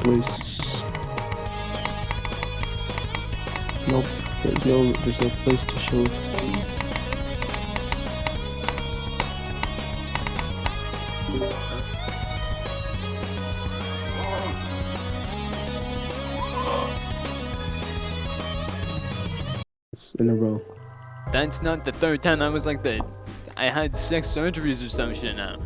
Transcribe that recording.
place. Nope, there's no there's no place to show. In a row. That's not the third time I was like that. I had sex surgeries or some shit now.